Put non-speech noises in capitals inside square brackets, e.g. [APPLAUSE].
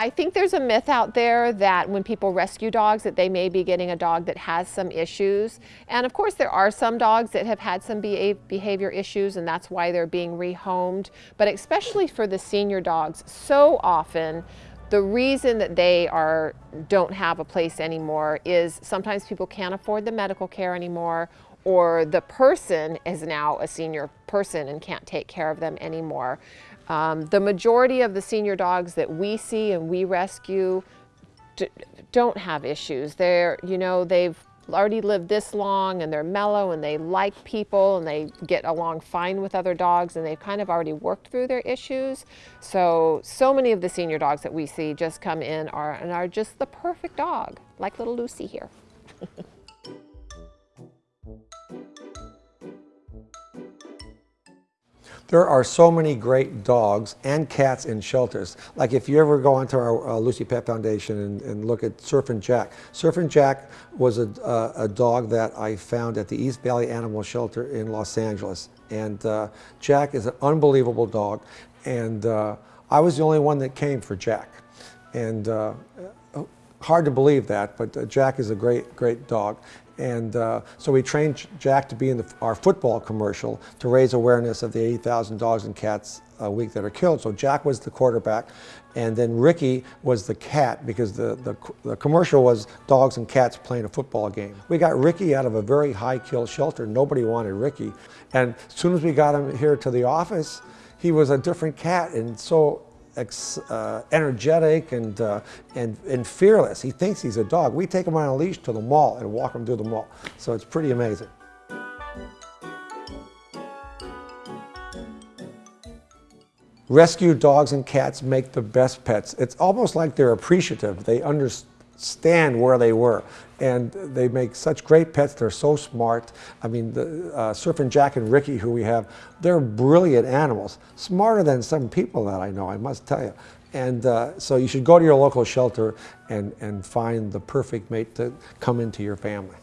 I think there's a myth out there that when people rescue dogs that they may be getting a dog that has some issues. And of course there are some dogs that have had some behavior issues and that's why they're being rehomed. But especially for the senior dogs, so often the reason that they are don't have a place anymore is sometimes people can't afford the medical care anymore or the person is now a senior person and can't take care of them anymore. Um, the majority of the senior dogs that we see and we rescue don't have issues. They're, you know, they've already lived this long and they're mellow and they like people and they get along fine with other dogs and they've kind of already worked through their issues. So, so many of the senior dogs that we see just come in are, and are just the perfect dog, like little Lucy here. [LAUGHS] There are so many great dogs and cats in shelters. Like if you ever go onto our uh, Lucy Pet Foundation and, and, look at Surfin' Jack. Surfin' Jack was a, uh, a, dog that I found at the East Valley Animal Shelter in Los Angeles. And uh, Jack is an unbelievable dog. And uh, I was the only one that came for Jack. And uh, hard to believe that, but uh, Jack is a great, great dog. And uh, so we trained Jack to be in the, our football commercial to raise awareness of the 80,000 dogs and cats a week that are killed. So Jack was the quarterback, and then Ricky was the cat because the, the, the, commercial was dogs and cats playing a football game. We got Ricky out of a very high kill shelter. Nobody wanted Ricky. And as soon as we got him here to the office, he was a different cat and so uh, energetic and, uh, and, and fearless. He thinks he's a dog. We take him on a leash to the mall and walk him through the mall. So it's pretty amazing. Rescue dogs and cats make the best pets. It's almost like they're appreciative. They understand stand where they were. And they make such great pets. They're so smart. I mean, the, uh, Surfing Jack and Ricky, who we have, they're brilliant animals. Smarter than some people that I know, I must tell you. And uh, so you should go to your local shelter and, and find the perfect mate to come into your family.